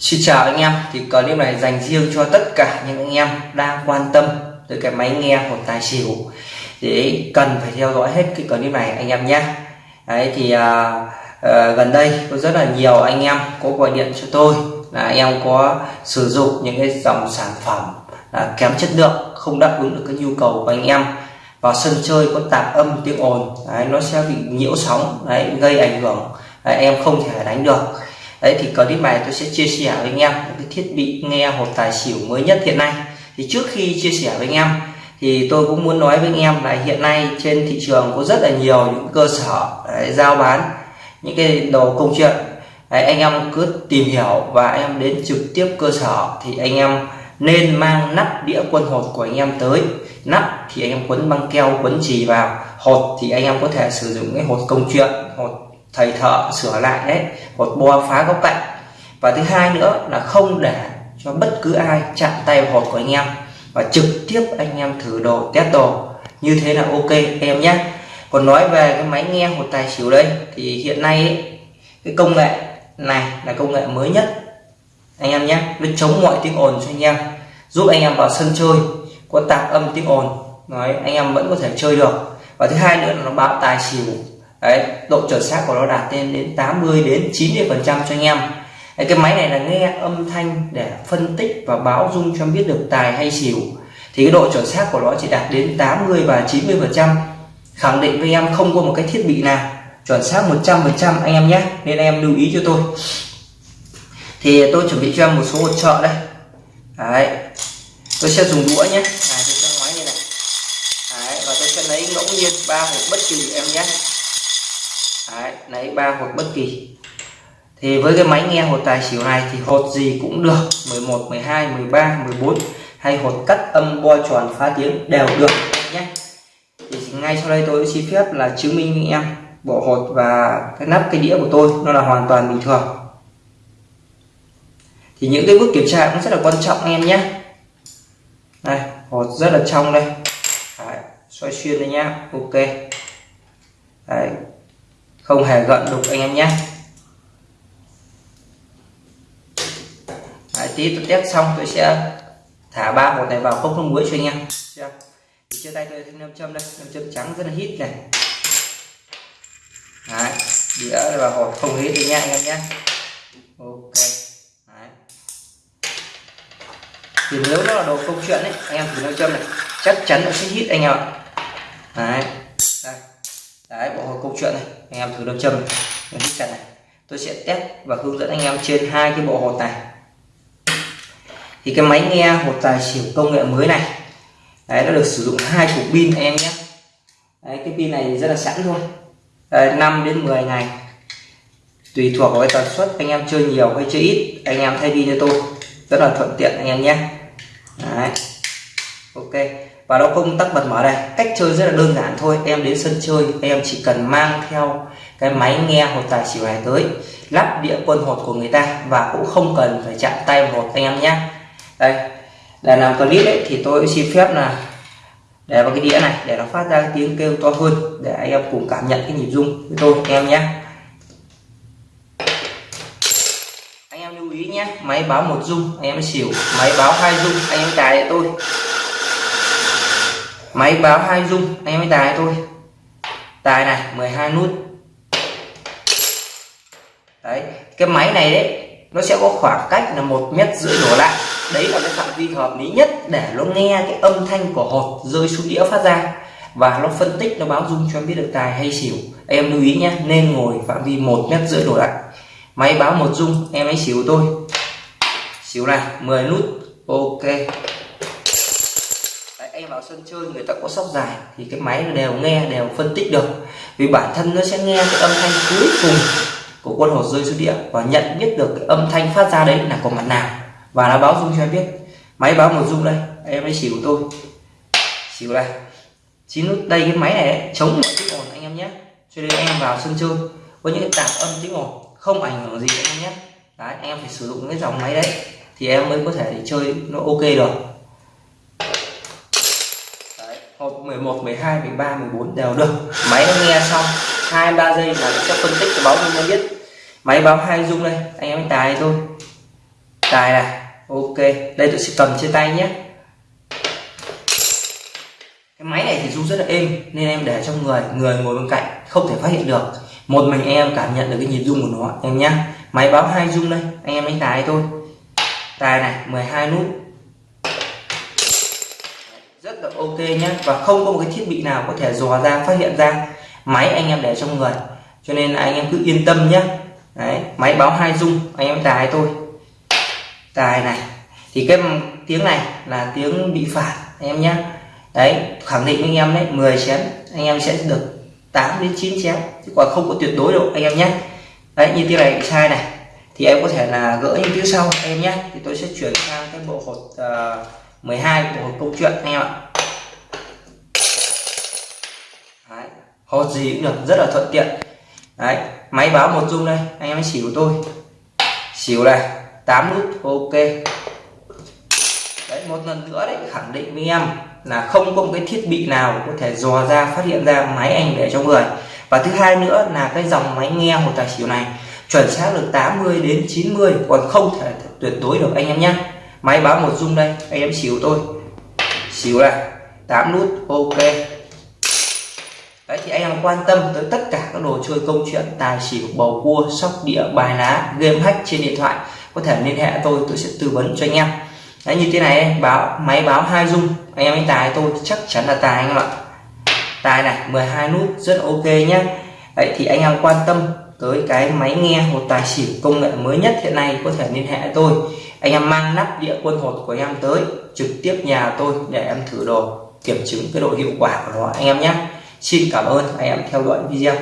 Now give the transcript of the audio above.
Xin chào anh em thì clip này dành riêng cho tất cả những anh em đang quan tâm tới cái máy nghe của tài xỉu. Để cần phải theo dõi hết cái clip này anh em nhé. Đấy thì à, à, gần đây có rất là nhiều anh em có gọi điện cho tôi là anh em có sử dụng những cái dòng sản phẩm là kém chất lượng không đáp ứng được cái nhu cầu của anh em. Vào sân chơi có tạp âm tiếng ồn đấy, nó sẽ bị nhiễu sóng đấy, gây ảnh hưởng đấy, em không thể đánh được đấy thì clip này tôi sẽ chia sẻ với anh em những cái thiết bị nghe hộp tài xỉu mới nhất hiện nay. Thì trước khi chia sẻ với anh em thì tôi cũng muốn nói với anh em là hiện nay trên thị trường có rất là nhiều những cơ sở đấy, giao bán những cái đồ công chuyện. Đấy, anh em cứ tìm hiểu và anh em đến trực tiếp cơ sở thì anh em nên mang nắp đĩa quân hột của anh em tới. Nắp thì anh em quấn băng keo quấn chì vào. Hột thì anh em có thể sử dụng cái hột công chuyện hột thầy thợ sửa lại đấy một bo phá góc cạnh. Và thứ hai nữa là không để cho bất cứ ai chạm tay vào hột của anh em và trực tiếp anh em thử đồ test đồ. Như thế là ok em nhé. Còn nói về cái máy nghe hột tài xỉu đây thì hiện nay ấy, cái công nghệ này là công nghệ mới nhất. Anh em nhé nó chống mọi tiếng ồn cho anh em giúp anh em vào sân chơi có tạp âm tiếng ồn. Nói anh em vẫn có thể chơi được. Và thứ hai nữa là nó báo tài xỉu đấy độ chuẩn xác của nó đạt lên đến 80 đến 90 phần trăm cho anh em. Đấy, cái máy này là nghe âm thanh để phân tích và báo dung cho biết được tài hay xỉu. Thì cái độ chuẩn xác của nó chỉ đạt đến 80 và 90 phần trăm. Khẳng định với em không có một cái thiết bị nào chuẩn xác 100 phần trăm anh em nhé. Nên em lưu ý cho tôi. Thì tôi chuẩn bị cho em một số hỗ trợ đây. Đấy tôi sẽ dùng đũa nhé. Này tôi sẽ máy như này. Đấy và tôi sẽ lấy ngẫu nhiên ba hộp bất kỳ em nhé đấy lấy ba hột bất kỳ. Thì với cái máy nghe hột tài xỉu này thì hột gì cũng được. 11 12 13 14 hay hột cắt âm bo tròn phá tiếng đều được nhé. Thì ngay sau đây tôi xin phép là chứng minh với em bộ hột và cái nắp cái đĩa của tôi nó là hoàn toàn bình thường. Thì những cái bước kiểm tra cũng rất là quan trọng em nhé. Đây hột rất là trong đây. Đấy, xoay xuyên đây nhá ok. Đấy, không hề gợn đục anh em nhé. Đấy, tí tôi test xong tôi sẽ thả ba hột này vào không không muối cho anh em. Chưa? Tay tôi thêm nam châm đây. Nam châm trắng rất là hít này. Đấy, đĩa và hột không hít đi nha anh em nhé. Ok. Đấy. thì nếu nó là đồ công chuyện ấy anh em thử nam châm này chắc chắn nó sẽ hít anh em ạ. Đấy. đây đấy bộ hột câu chuyện này anh em thử đâm châm này hít chặt này. Tôi sẽ test và hướng dẫn anh em trên hai cái bộ hột này. Thì cái máy nghe hột tài xỉu công nghệ mới này đấy nó được sử dụng hai cục pin anh em nhé. Đấy cái pin này rất là sẵn thôi. Đấy, 5 đến 10 ngày. Tùy thuộc vào cái tần suất anh em chơi nhiều hay chơi ít anh em thay pin cho tôi. Rất là thuận tiện anh em nhé. Đấy. Ok và nó không tắt bật mở đây. Cách chơi rất là đơn giản thôi. Em đến sân chơi, em chỉ cần mang theo cái máy nghe hột tài xỉu này tới, lắp đĩa quân hột của người ta và cũng không cần phải chạm tay vào hột anh em nhé. Đây, để làm clip ấy thì tôi xin phép là để vào cái đĩa này để nó phát ra cái tiếng kêu to hơn để anh em cùng cảm nhận cái nhịp rung với tôi, anh em nhé. Anh em lưu ý nhé, máy báo một rung, anh em xỉu, máy báo hai rung, anh em cài tôi máy báo hai dung anh em tài thôi. Tài này 12 nút. Đấy, cái máy này đấy, nó sẽ có khoảng cách là một mét rưỡi đổ lại. Đấy là cái phạm vi hợp lý nhất để nó nghe cái âm thanh của hột rơi xuống đĩa phát ra. Và nó phân tích, nó báo dung cho em biết được tài hay xỉu. Em lưu ý nhé, nên ngồi phạm vi một mét rưỡi đổ lại. Máy báo một dung em ấy xỉu tôi. Xỉu này 10 nút. Ok em vào sân chơi người ta có sóc dài thì cái máy đều nghe đều phân tích được. Vì bản thân nó sẽ nghe cái âm thanh cuối cùng của quân hột rơi xuống địa và nhận biết được cái âm thanh phát ra đấy là của mặt nào. Và nó báo dung cho em biết. Máy báo một dung đây em ấy xỉu tôi. Xỉu này chín nút đây cái máy này đấy, chống mọi tiếng ồn anh em nhé. Cho nên em vào sân chơi có những cái tạp âm tiếng ồn không ảnh hưởng gì anh em nhé. Đấy em phải sử dụng cái dòng máy đấy thì em mới có thể để chơi nó ok được hộp 11 12 13 14 đều được. Máy nó nghe xong, hai, ba giây là nó sẽ phân tích cái báo dung nó biết. Máy báo hai dung đây, anh em tài thôi. Tài này, ok. Đây tôi sẽ cầm trên tay nhé. Cái máy này thì rung rất là êm, nên em để trong người người ngồi bên cạnh, không thể phát hiện được. Một mình em cảm nhận được cái nhịp rung của nó, em nhé máy báo hai rung đây, anh em đánh tài thôi. Tài này 12 nút ok nhé và không có một cái thiết bị nào có thể dò ra phát hiện ra máy anh em để trong người. Cho nên anh em cứ yên tâm nhé Đấy, máy báo hai dung anh em tài thôi. Tài này. Thì cái tiếng này là tiếng bị phạt anh em nhé đấy khẳng định với anh em đấy 10 chén anh em sẽ được 8 đến 9 chén. Chứ còn không có tuyệt đối đâu anh em nhé đấy như tiếng này sai này. Thì em có thể là gỡ những tiếng sau anh em nhé thì tôi sẽ chuyển sang cái bộ hột ờ, uh, 12 bộ hột câu chuyện anh em ạ. Hột gì cũng được, rất là thuận tiện. Đấy, máy báo một dung đây, anh em xỉu tôi. Xỉu này 8 nút, ok. Đấy, một lần nữa đấy, khẳng định với em là không có một cái thiết bị nào có thể dò ra, phát hiện ra máy anh để trong người. Và thứ hai nữa là cái dòng máy nghe một tài xỉu này, chuẩn xác được 80 đến 90 còn không thể tuyệt đối được anh em nhé. Máy báo một dung đây, anh em xỉu tôi. Xỉu này 8 nút, ok. Đấy thì anh em quan tâm tới tất cả các đồ chơi công chuyện tài xỉu bầu cua sóc đĩa bài lá game hack trên điện thoại có thể liên hệ tôi tôi sẽ tư vấn cho anh em. Đấy, như thế này báo máy báo hai dung anh em đánh tài tôi chắc chắn là tài anh em ạ. Tài này 12 nút rất ok nhé Đấy, thì anh em quan tâm tới cái máy nghe một tài xỉu công nghệ mới nhất hiện nay có thể liên hệ tôi. Anh em mang nắp đĩa quân hột của em tới trực tiếp nhà tôi để em thử đồ kiểm chứng cái độ hiệu quả của nó anh em nhé Xin cảm ơn anh em theo dõi video.